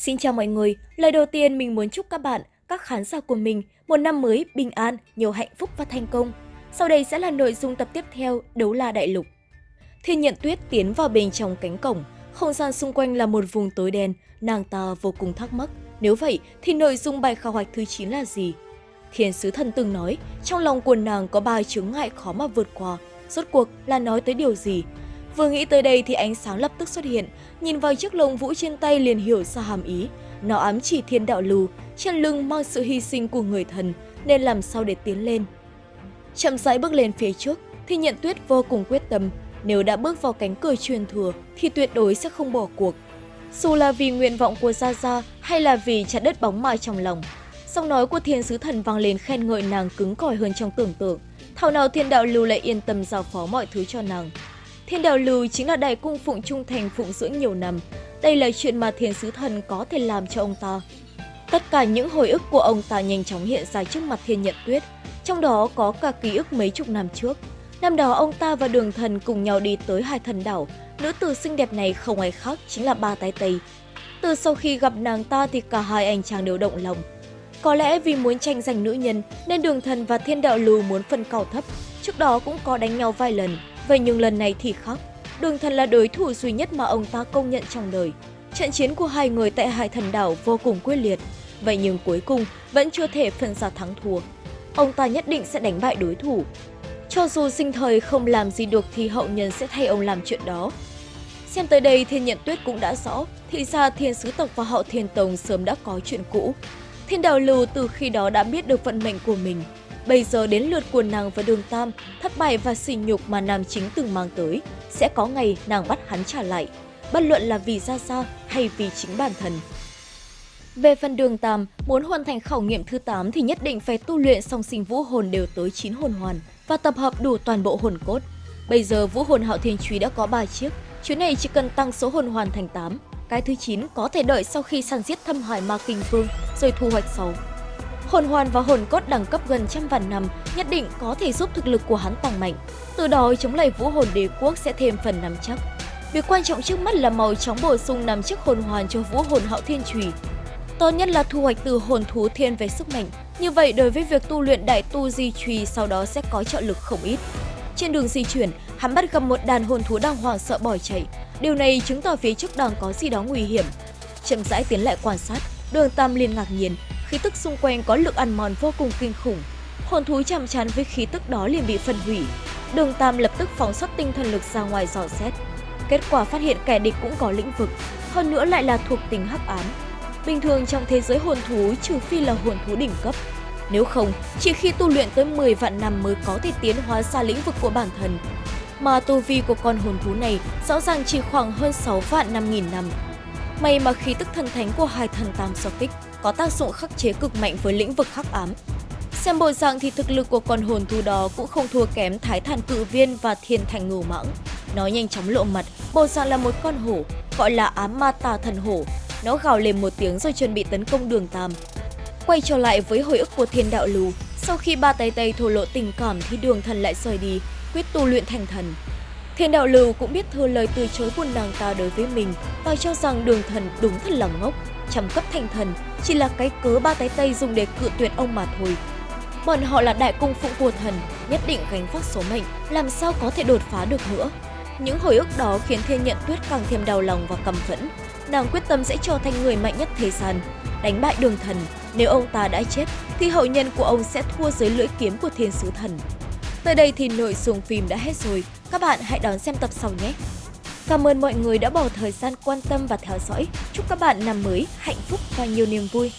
Xin chào mọi người, lời đầu tiên mình muốn chúc các bạn, các khán giả của mình một năm mới bình an, nhiều hạnh phúc và thành công. Sau đây sẽ là nội dung tập tiếp theo Đấu La Đại Lục. Thiên nhận tuyết tiến vào bên trong cánh cổng, không gian xung quanh là một vùng tối đen, nàng ta vô cùng thắc mắc. Nếu vậy thì nội dung bài khảo hoạch thứ 9 là gì? Thiên sứ thần từng nói, trong lòng của nàng có ba chướng ngại khó mà vượt qua. Rốt cuộc là nói tới điều gì? Vừa nghĩ tới đây thì ánh sáng lập tức xuất hiện, nhìn vào chiếc lồng vũ trên tay liền hiểu ra hàm ý. Nó ám chỉ thiên đạo lưu, trên lưng mang sự hy sinh của người thần, nên làm sao để tiến lên. Chậm rãi bước lên phía trước, thì nhận tuyết vô cùng quyết tâm, nếu đã bước vào cánh cửa truyền thừa thì tuyệt đối sẽ không bỏ cuộc. Dù là vì nguyện vọng của Gia Gia hay là vì chặt đất bóng ma trong lòng. Giọng nói của thiên sứ thần vang lên khen ngợi nàng cứng cỏi hơn trong tưởng tượng. Thảo nào thiên đạo lưu lại yên tâm giao phó mọi thứ cho nàng. Thiên đạo lưu chính là đại cung phụng trung thành phụng dưỡng nhiều năm. Đây là chuyện mà thiên sứ thần có thể làm cho ông ta. Tất cả những hồi ức của ông ta nhanh chóng hiện ra trước mặt thiên nhận tuyết. Trong đó có cả ký ức mấy chục năm trước. Năm đó ông ta và đường thần cùng nhau đi tới hai thần đảo. Nữ tử xinh đẹp này không ai khác chính là ba tay tây. Từ sau khi gặp nàng ta thì cả hai anh chàng đều động lòng. Có lẽ vì muốn tranh giành nữ nhân nên đường thần và thiên đạo Lù muốn phân cao thấp. Trước đó cũng có đánh nhau vài lần, Vậy nhưng lần này thì khác, đường thần là đối thủ duy nhất mà ông ta công nhận trong đời. Trận chiến của hai người tại Hải Thần Đảo vô cùng quyết liệt, vậy nhưng cuối cùng vẫn chưa thể phân ra thắng thua. Ông ta nhất định sẽ đánh bại đối thủ. Cho dù sinh thời không làm gì được thì hậu nhân sẽ thay ông làm chuyện đó. Xem tới đây Thiên Nhận Tuyết cũng đã rõ, thì ra Thiên Sứ Tộc và Hậu Thiên Tông sớm đã có chuyện cũ. Thiên Đào Lưu từ khi đó đã biết được vận mệnh của mình, Bây giờ đến lượt của nàng và đường Tam, thất bại và sỉ nhục mà nam chính từng mang tới. Sẽ có ngày nàng bắt hắn trả lại, bất luận là vì ra sao hay vì chính bản thân. Về phần đường Tam, muốn hoàn thành khảo nghiệm thứ 8 thì nhất định phải tu luyện song sinh vũ hồn đều tới 9 hồn hoàn và tập hợp đủ toàn bộ hồn cốt. Bây giờ vũ hồn hạo thiên truy đã có 3 chiếc, chuyến này chỉ cần tăng số hồn hoàn thành 8. Cái thứ 9 có thể đợi sau khi săn giết thâm hải ma kinh vương rồi thu hoạch sau. Hồn hoàn và hồn cốt đẳng cấp gần trăm vạn năm nhất định có thể giúp thực lực của hắn tăng mạnh. Từ đó chống lại vũ hồn đế quốc sẽ thêm phần nắm chắc. Việc quan trọng trước mắt là màu chóng bổ sung nằm chiếc hồn hoàn cho vũ hồn hạo thiên trùy. Tốt nhất là thu hoạch từ hồn thú thiên về sức mạnh. Như vậy đối với việc tu luyện đại tu di trùy sau đó sẽ có trợ lực không ít. Trên đường di chuyển, hắn bắt gặp một đàn hồn thú đang hoảng sợ bỏ chạy. Điều này chứng tỏ phía trước đang có gì đó nguy hiểm. Chậm rãi tiến lại quan sát, đường Tam liền ngạc nhiên khí tức xung quanh có lực ăn mòn vô cùng kinh khủng. Hồn thú chạm chán với khí tức đó liền bị phân hủy. Đường Tam lập tức phóng xuất tinh thần lực ra ngoài dò xét. Kết quả phát hiện kẻ địch cũng có lĩnh vực, hơn nữa lại là thuộc tính hắc ám. Bình thường trong thế giới hồn thú trừ phi là hồn thú đỉnh cấp. Nếu không, chỉ khi tu luyện tới 10 vạn năm mới có thể tiến hóa ra lĩnh vực của bản thân. Mà tu vi của con hồn thú này rõ ràng chỉ khoảng hơn 6 vạn 5 nghìn năm. May mà khí tức thần thánh của hai thần tam so kích có tác dụng khắc chế cực mạnh với lĩnh vực hắc ám. Xem bộ dạng thì thực lực của con hồn thú đó cũng không thua kém Thái Thản Cự Viên và Thiên Thành Ngưu Mãng. Nó nhanh chóng lộ mặt, bộ dạng là một con hổ, gọi là ám ma tà thần hổ. Nó gào lên một tiếng rồi chuẩn bị tấn công đường Tam. Quay trở lại với hồi ức của thiên đạo lù, sau khi ba tay tay thổ lộ tình cảm thì đường thần lại rời đi, quyết tu luyện thành thần. Thiên đạo lưu cũng biết thừa lời từ chối của nàng ta đối với mình và cho rằng đường thần đúng thật là ngốc, trăm cấp thành thần chỉ là cái cớ ba tay tây dùng để cự tuyệt ông mà thôi. Bọn họ là đại cung phụng của thần, nhất định gánh vác số mệnh, làm sao có thể đột phá được nữa. Những hồi ức đó khiến Thiên Nhận Tuyết càng thêm đau lòng và căm phẫn. Nàng quyết tâm sẽ trở thành người mạnh nhất thế gian, đánh bại đường thần. Nếu ông ta đã chết, thì hậu nhân của ông sẽ thua dưới lưỡi kiếm của thiên sứ thần. Tới đây thì nội dung phim đã hết rồi, các bạn hãy đón xem tập sau nhé! Cảm ơn mọi người đã bỏ thời gian quan tâm và theo dõi. Chúc các bạn năm mới hạnh phúc và nhiều niềm vui.